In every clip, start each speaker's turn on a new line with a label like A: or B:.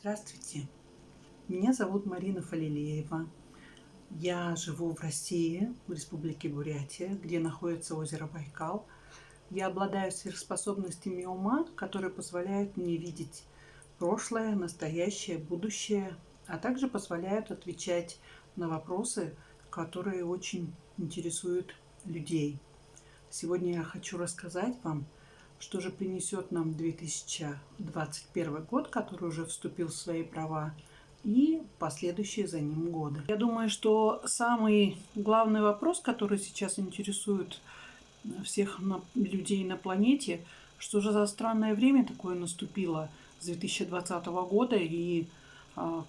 A: Здравствуйте, меня зовут Марина Фалилеева. Я живу в России, в Республике Бурятия, где находится озеро Байкал. Я обладаю сверхспособностями ума, которые позволяют мне видеть прошлое, настоящее, будущее, а также позволяют отвечать на вопросы, которые очень интересуют людей. Сегодня я хочу рассказать вам, что же принесет нам 2021 год, который уже вступил в свои права, и последующие за ним годы. Я думаю, что самый главный вопрос, который сейчас интересует всех людей на планете, что же за странное время такое наступило с 2020 года и а,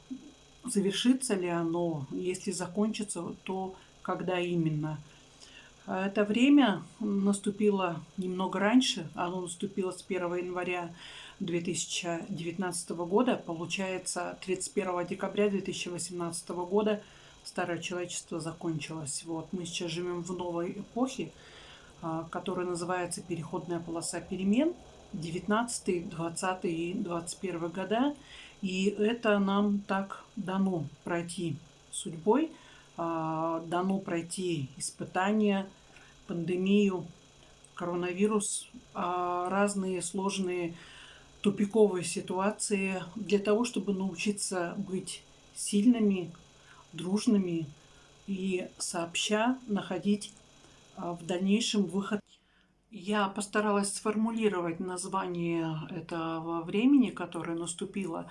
A: завершится ли оно, если закончится, то когда именно – это время наступило немного раньше, оно наступило с 1 января 2019 года, получается 31 декабря 2018 года старое человечество закончилось. Вот мы сейчас живем в новой эпохе, а, которая называется переходная полоса перемен 19, 20 и 21 года. И это нам так дано пройти судьбой – а, дано пройти испытания, пандемию, коронавирус, а, разные сложные тупиковые ситуации для того, чтобы научиться быть сильными, дружными и сообща находить а, в дальнейшем выход. Я постаралась сформулировать название этого времени, которое наступило,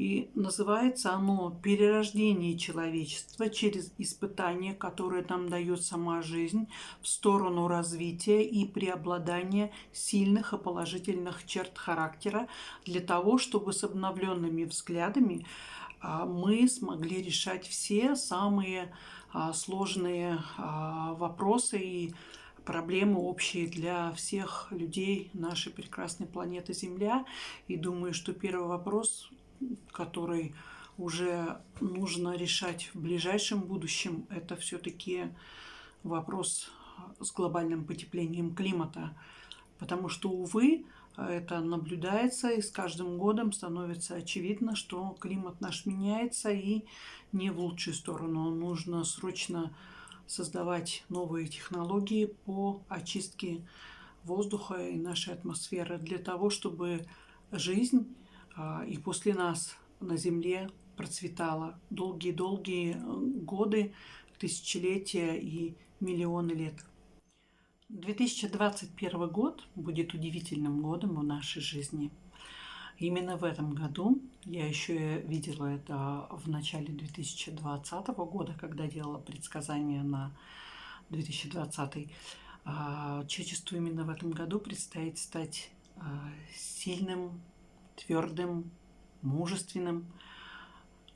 A: и называется оно «Перерождение человечества через испытания, которые нам дает сама жизнь в сторону развития и преобладания сильных и положительных черт характера для того, чтобы с обновленными взглядами а, мы смогли решать все самые а, сложные а, вопросы и проблемы общие для всех людей нашей прекрасной планеты Земля. И думаю, что первый вопрос который уже нужно решать в ближайшем будущем, это все-таки вопрос с глобальным потеплением климата. Потому что, увы, это наблюдается, и с каждым годом становится очевидно, что климат наш меняется и не в лучшую сторону. Нужно срочно создавать новые технологии по очистке воздуха и нашей атмосферы для того, чтобы жизнь и после нас на Земле процветала долгие-долгие э, годы, тысячелетия и миллионы лет. 2021 год будет удивительным годом в нашей жизни. Именно в этом году, я еще видела это в начале 2020 года, когда делала предсказания на 2020, а, человечеству именно в этом году предстоит стать а, сильным, твердым, мужественным,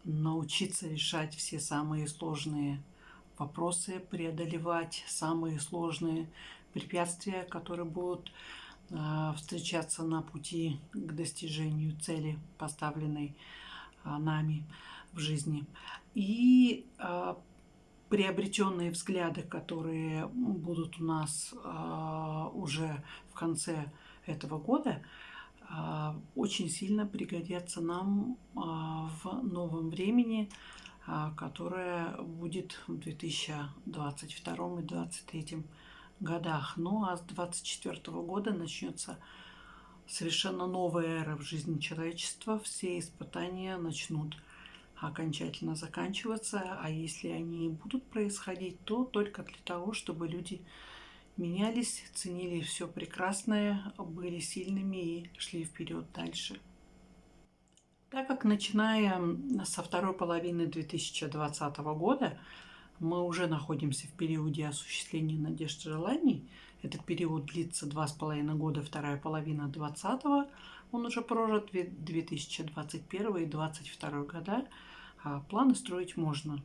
A: научиться решать все самые сложные вопросы, преодолевать самые сложные препятствия, которые будут э, встречаться на пути к достижению цели, поставленной э, нами в жизни. И э, приобретенные взгляды, которые будут у нас уже в конце этого года, очень сильно пригодятся нам а, в новом времени, а, которое будет в 2022 и 2023 годах. Ну а с 2024 года начнется совершенно новая эра в жизни человечества. Все испытания начнут окончательно заканчиваться, а если они будут происходить, то только для того, чтобы люди менялись, ценили все прекрасное, были сильными и шли вперед дальше. Так как начиная со второй половины 2020 года мы уже находимся в периоде осуществления надежд и желаний, этот период длится два с половиной года, вторая половина 20 он уже прожит 2021 и 2022 года, а планы строить можно.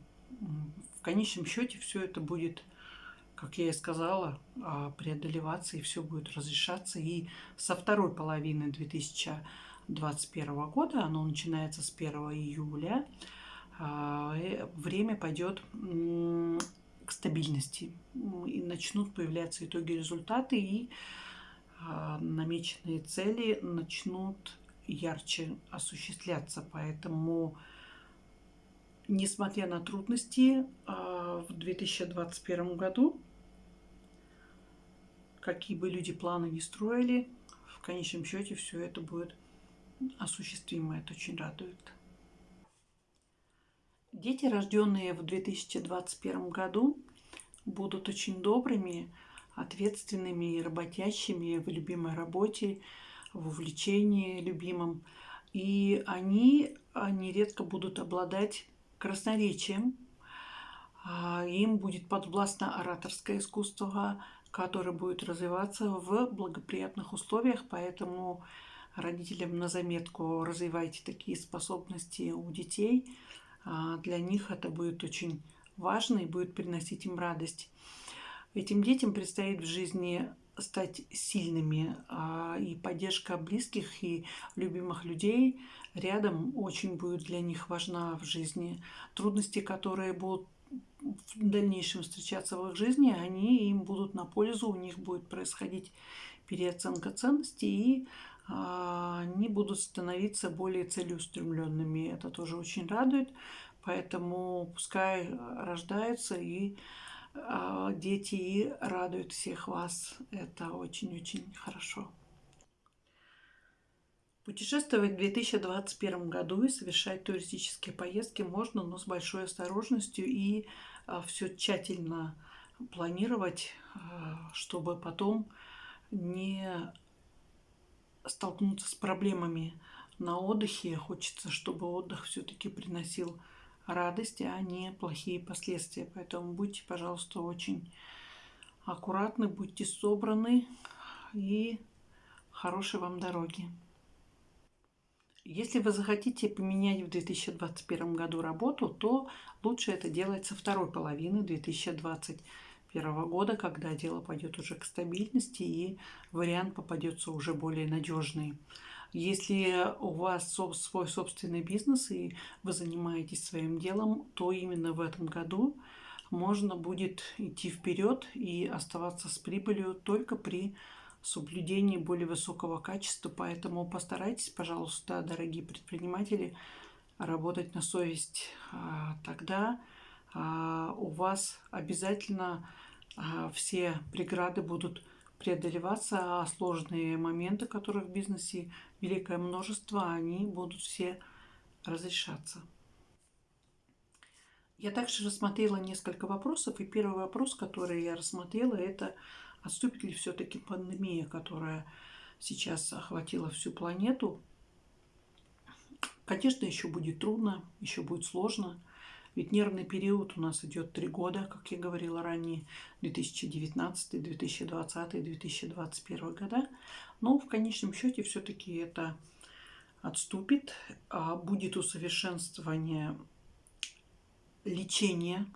A: В конечном счете все это будет как я и сказала, а, преодолеваться, и все будет разрешаться. И со второй половины 2021 года, оно начинается с 1 июля, а, время пойдет к стабильности. И начнут появляться итоги результаты, и а, намеченные цели начнут ярче осуществляться. Поэтому, несмотря на трудности, в 2021 году, какие бы люди планы не строили, в конечном счете все это будет осуществимо. Это очень радует. Дети, рожденные в 2021 году, будут очень добрыми, ответственными и работящими в любимой работе, в увлечении любимым. И они, они редко будут обладать красноречием. А, им будет подвластно ораторское искусство, которое будет развиваться в благоприятных условиях, поэтому родителям на заметку развивайте такие способности у детей. А, для них это будет очень важно и будет приносить им радость. Этим детям предстоит в жизни стать сильными, а, и поддержка близких и любимых людей рядом очень будет для них важна в жизни. Трудности, которые будут в дальнейшем встречаться в их жизни, они им будут на пользу, у них будет происходить переоценка ценностей, и а, они будут становиться более целеустремленными. Это тоже очень радует, поэтому пускай рождаются и а, дети и радуют всех вас. Это очень-очень хорошо. Путешествовать в 2021 году и совершать туристические поездки можно, но с большой осторожностью и а, все тщательно планировать, а, чтобы потом не столкнуться с проблемами на отдыхе. Хочется, чтобы отдых все-таки приносил радость, а не плохие последствия. Поэтому будьте, пожалуйста, очень аккуратны, будьте собраны и хорошей вам дороги. Если вы захотите поменять в 2021 году работу, то лучше это делать со второй половины 2021 года, когда дело пойдет уже к стабильности и вариант попадется уже более надежный. Если у вас свой собственный бизнес и вы занимаетесь своим делом, то именно в этом году можно будет идти вперед и оставаться с прибылью только при соблюдении более высокого качества. Поэтому постарайтесь, пожалуйста, дорогие предприниматели, работать на совесть. А, тогда а, у вас обязательно а, все преграды будут преодолеваться, а сложные моменты, которые в бизнесе великое множество, они будут все разрешаться. Я также рассмотрела несколько вопросов, и первый вопрос, который я рассмотрела, это отступит ли все-таки пандемия, которая сейчас охватила всю планету. Конечно, еще будет трудно, еще будет сложно – ведь нервный период у нас идет три года, как я говорила ранее, 2019, 2020, 2021 года. Но в конечном счете все-таки это отступит, а будет усовершенствование лечения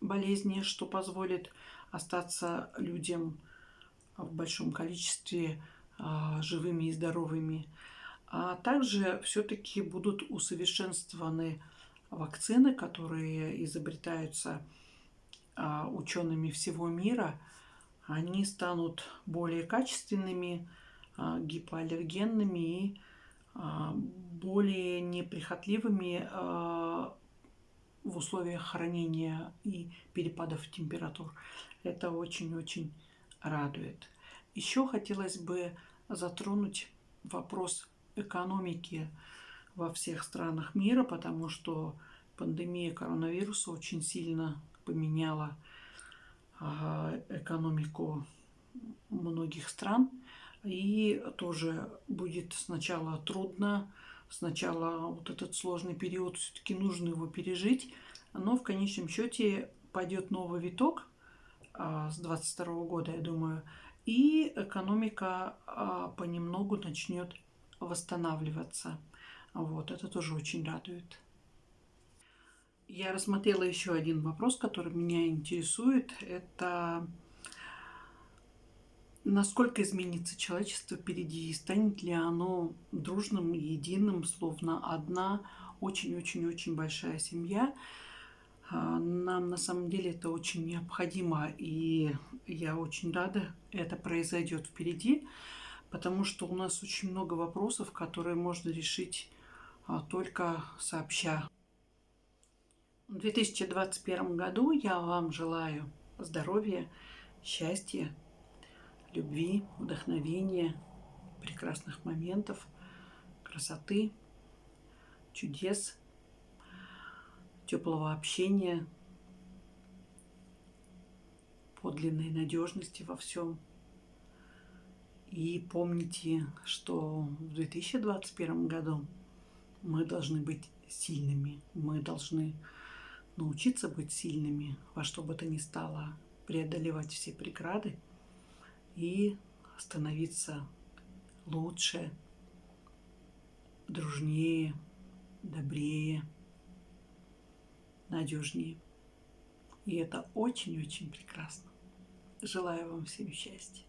A: болезни, что позволит остаться людям в большом количестве а, живыми и здоровыми. А также все-таки будут усовершенствованы вакцины, которые изобретаются а, учеными всего мира, они станут более качественными, а, гипоаллергенными и более неприхотливыми в условиях хранения и перепадов температур. Это очень-очень радует. Еще хотелось бы затронуть вопрос экономики во всех странах мира, потому что пандемия коронавируса очень сильно поменяла а, экономику многих стран. И тоже будет сначала трудно, сначала вот этот сложный период, все-таки нужно его пережить, но в конечном счете пойдет новый виток с 22 года, я думаю, и экономика а, понемногу начнет восстанавливаться. Вот, это тоже очень радует. Я рассмотрела еще один вопрос, который меня интересует. Это насколько изменится человечество впереди и станет ли оно дружным, единым, словно одна очень-очень-очень большая семья. А, нам на самом деле это очень необходимо, и я очень рада, это произойдет впереди потому что у нас очень много вопросов, которые можно решить а, только сообща. В 2021 году я вам желаю здоровья, счастья, любви, вдохновения, прекрасных моментов, красоты, чудес, теплого общения, подлинной надежности во всем. И помните, что в 2021 году мы должны быть сильными, мы должны научиться быть сильными во что бы то ни стало, преодолевать все преграды и становиться лучше, дружнее, добрее, надежнее. И это очень-очень прекрасно. Желаю вам всем счастья.